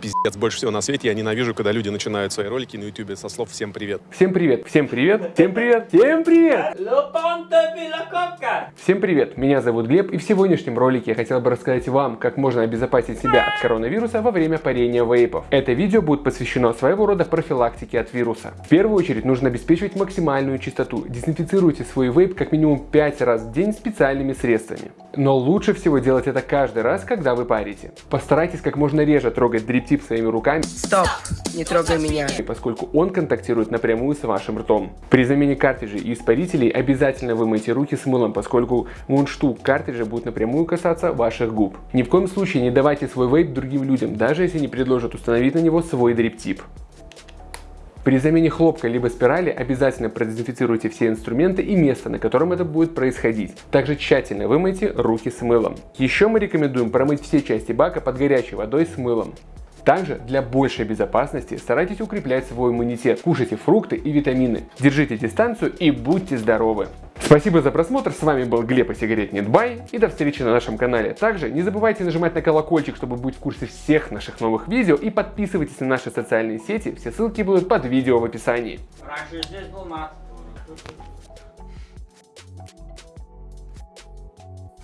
пиздец больше всего на свете. Я ненавижу, когда люди начинают свои ролики на ютубе со слов «всем привет». Всем привет, всем привет, всем привет, всем привет! Всем привет, меня зовут Глеб, и в сегодняшнем ролике я хотел бы рассказать вам, как можно обезопасить себя от коронавируса во время парения вейпов. Это видео будет посвящено своего рода профилактике от вируса. В первую очередь нужно обеспечивать максимальную чистоту. Дезинфицируйте свой вейп как минимум 5 раз в день специальными средствами. Но лучше всего делать это каждый раз, когда вы парите. Постарайтесь как можно реже трогать дриптип своими руками, Стоп, не трогай меня. поскольку он контактирует напрямую с вашим ртом. При замене картриджей и испарителей обязательно вымойте руки с мылом, поскольку мундштук картриджа будет напрямую касаться ваших губ. Ни в коем случае не давайте свой вейп другим людям, даже если они предложат установить на него свой дриптип. При замене хлопка либо спирали обязательно продезинфицируйте все инструменты и место, на котором это будет происходить. Также тщательно вымойте руки с мылом. Еще мы рекомендуем промыть все части бака под горячей водой с мылом. Также для большей безопасности старайтесь укреплять свой иммунитет, кушайте фрукты и витамины, держите дистанцию и будьте здоровы. Спасибо за просмотр, с вами был Глеб и сигарет Нетбай и до встречи на нашем канале. Также не забывайте нажимать на колокольчик, чтобы быть в курсе всех наших новых видео и подписывайтесь на наши социальные сети, все ссылки будут под видео в описании. Раньше здесь был мат.